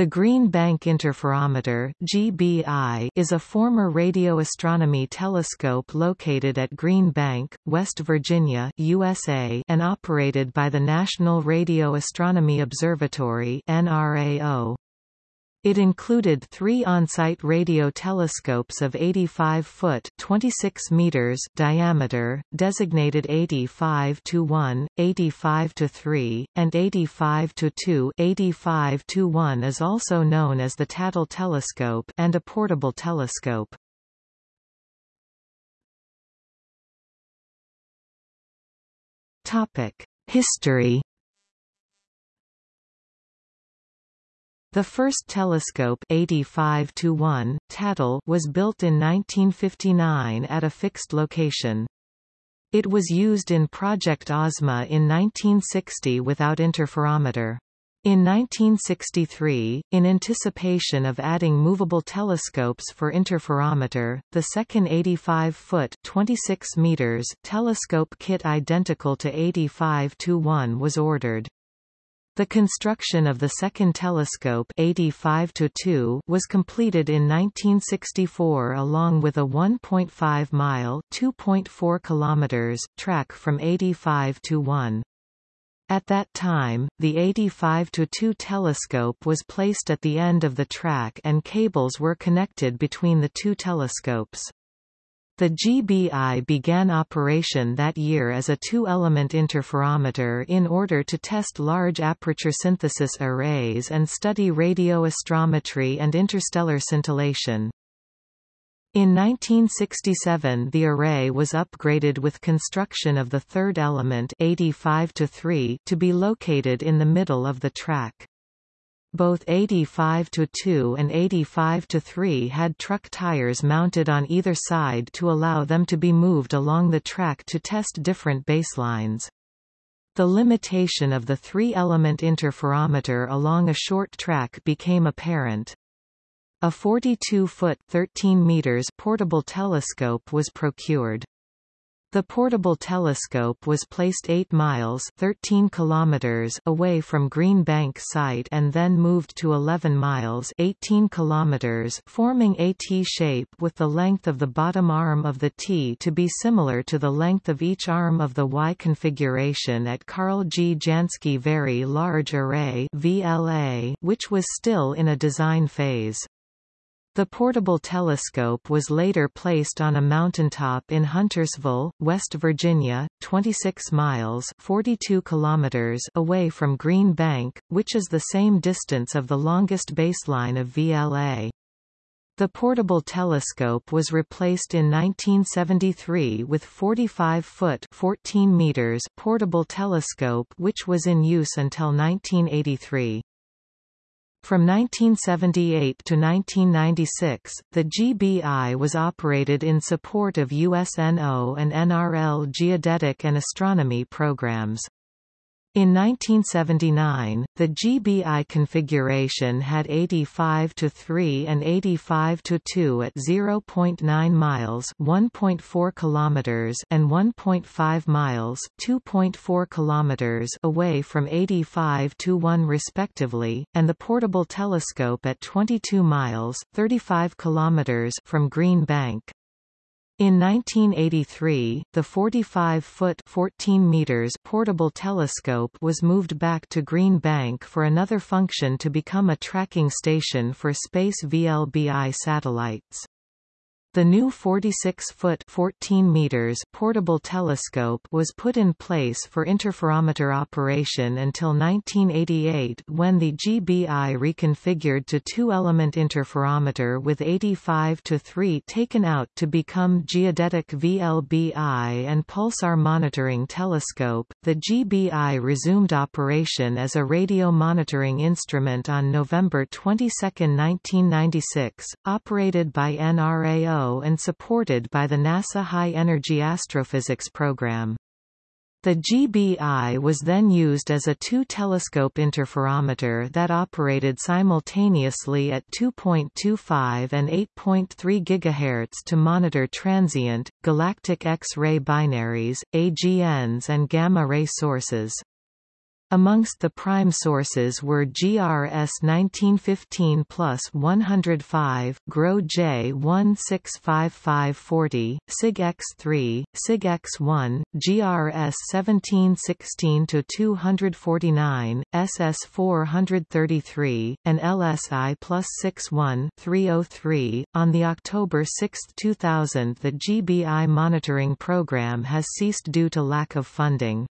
The Green Bank Interferometer GBI is a former radio astronomy telescope located at Green Bank, West Virginia USA and operated by the National Radio Astronomy Observatory NRAO. It included three on-site radio telescopes of 85 foot 26 meters diameter, designated 85 to 1, 85 to 3, and 85 to 2. 85 to 1 is also known as the Tatel telescope and a portable telescope. History The first telescope 85 to 1, Tatel was built in 1959 at a fixed location. It was used in Project Ozma in 1960 without interferometer. In 1963, in anticipation of adding movable telescopes for interferometer, the second 85-foot (26 meters) telescope kit identical to 85 to 1 was ordered. The construction of the second telescope 85 was completed in 1964 along with a 1.5-mile (2.4 kilometers) track from 85 to 1. At that time, the 85 to 2 telescope was placed at the end of the track and cables were connected between the two telescopes. The GBI began operation that year as a two-element interferometer in order to test large aperture synthesis arrays and study radio astrometry and interstellar scintillation. In 1967 the array was upgraded with construction of the third element 85 to 3 to be located in the middle of the track. Both 85-2 and 85-3 had truck tires mounted on either side to allow them to be moved along the track to test different baselines. The limitation of the three-element interferometer along a short track became apparent. A 42-foot (13 meters) portable telescope was procured. The portable telescope was placed 8 miles 13 kilometers away from Green Bank site and then moved to 11 miles 18 kilometers forming a T-shape with the length of the bottom arm of the T to be similar to the length of each arm of the Y configuration at Carl G. Jansky Very Large Array VLA, which was still in a design phase. The portable telescope was later placed on a mountaintop in Huntersville, West Virginia, 26 miles 42 kilometers away from Green Bank, which is the same distance of the longest baseline of VLA. The portable telescope was replaced in 1973 with 45-foot 14 meters portable telescope which was in use until 1983. From 1978 to 1996, the GBI was operated in support of USNO and NRL geodetic and astronomy programs. In 1979, the GBI configuration had 85 to 3 and 85 to 2 at 0.9 miles (1.4 kilometers) and 1.5 miles (2.4 kilometers) away from 85 to 1 respectively, and the portable telescope at 22 miles (35 kilometers) from Green Bank. In 1983, the 45-foot (14 meters) portable telescope was moved back to Green Bank for another function to become a tracking station for space VLBI satellites. The new 46-foot (14 meters) portable telescope was put in place for interferometer operation until 1988 when the GBI reconfigured to two-element interferometer with 85 to 3 taken out to become geodetic VLBI and pulsar monitoring telescope. The GBI resumed operation as a radio monitoring instrument on November 22, 1996, operated by NRAO and supported by the NASA High Energy Astrophysics program. The GBI was then used as a two-telescope interferometer that operated simultaneously at 2.25 and 8.3 GHz to monitor transient, galactic X-ray binaries, AGNs and gamma-ray sources. Amongst the prime sources were GRS 1915 plus 105, GRO J 165540, Cyg X3, Cyg X1, GRS 1716-249, SS 433, and LSI plus 61 303. On the October 6, 2000, the GBI monitoring program has ceased due to lack of funding.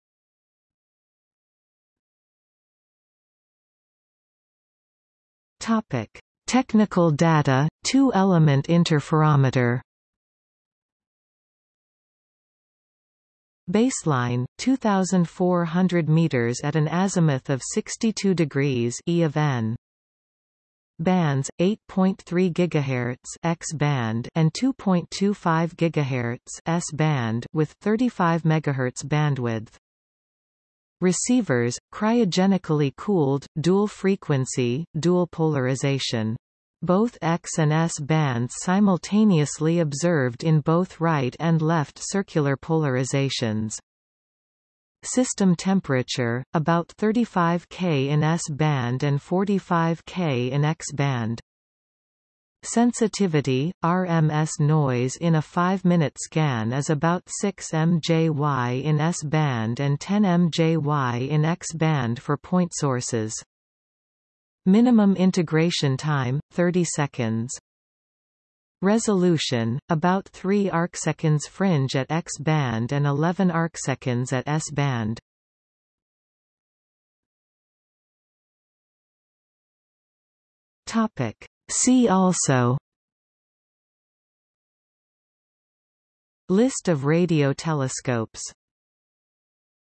Topic: Technical data, two-element interferometer. Baseline 2400 meters at an azimuth of 62 degrees E of n. Bands 8.3 GHz X band and 2.25 GHz S band with 35 MHz bandwidth. Receivers, cryogenically cooled, dual frequency, dual polarization. Both X and S bands simultaneously observed in both right and left circular polarizations. System temperature, about 35 K in S band and 45 K in X band. Sensitivity, RMS noise in a 5-minute scan is about 6 mJy in S-band and 10 mJy in X-band for point sources. Minimum integration time, 30 seconds. Resolution, about 3 arcseconds fringe at X-band and 11 arcseconds at S-band. Topic. See also List of radio telescopes